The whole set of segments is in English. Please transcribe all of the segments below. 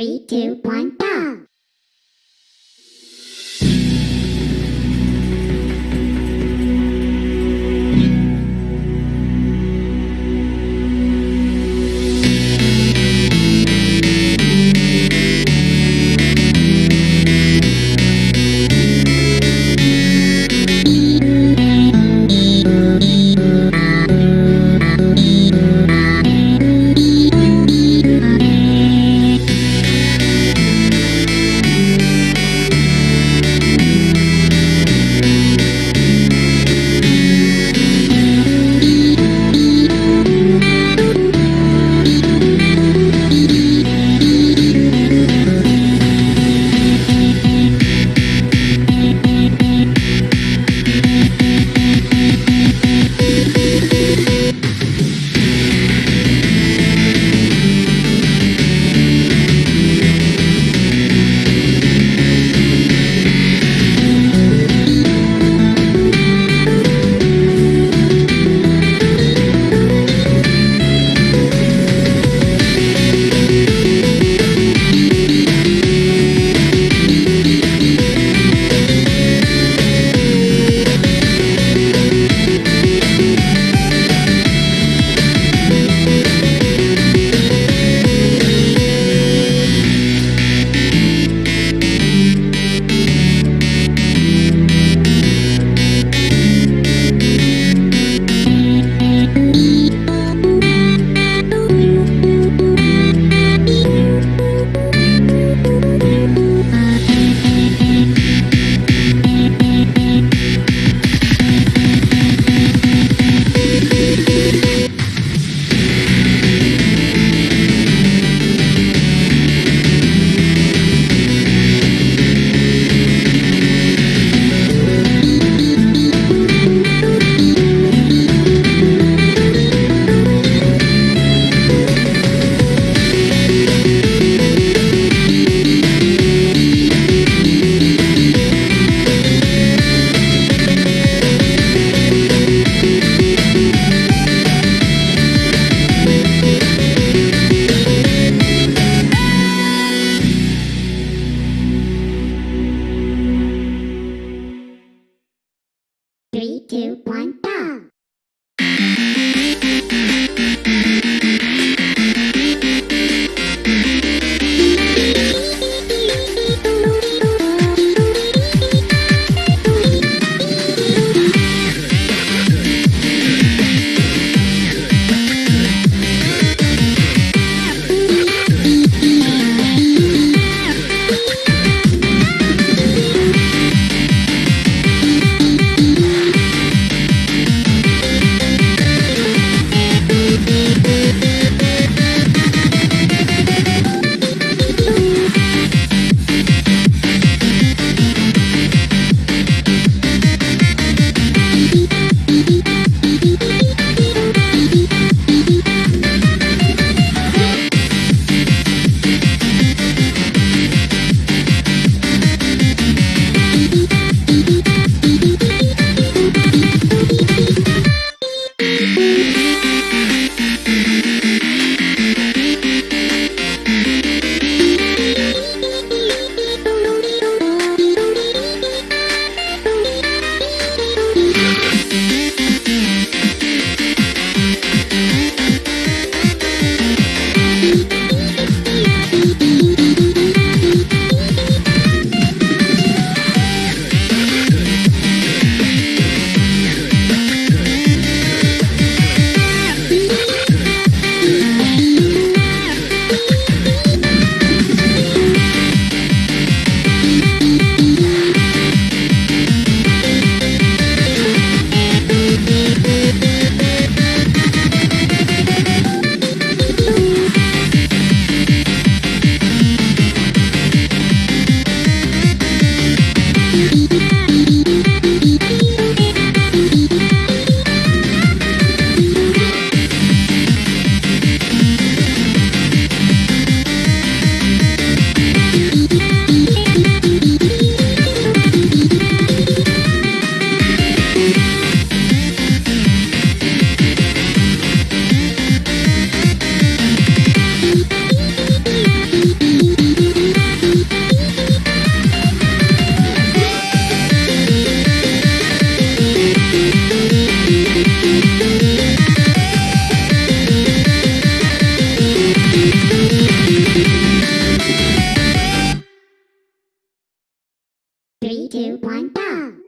Three, two, one, Three, two, one, go!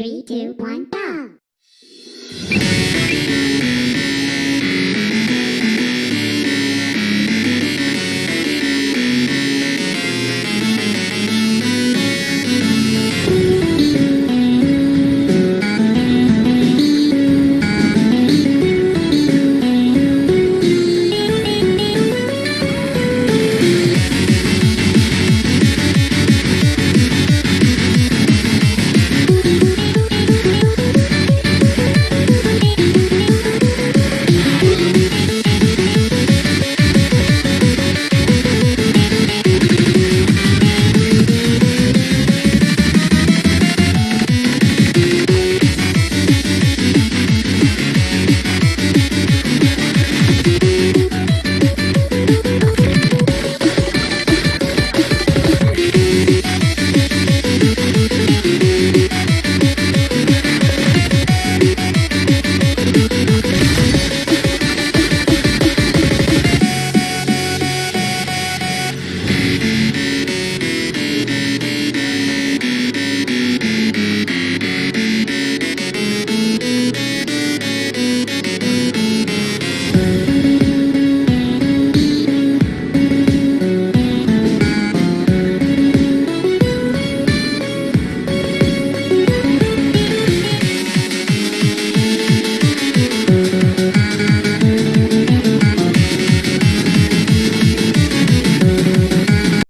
Three, two, one, go!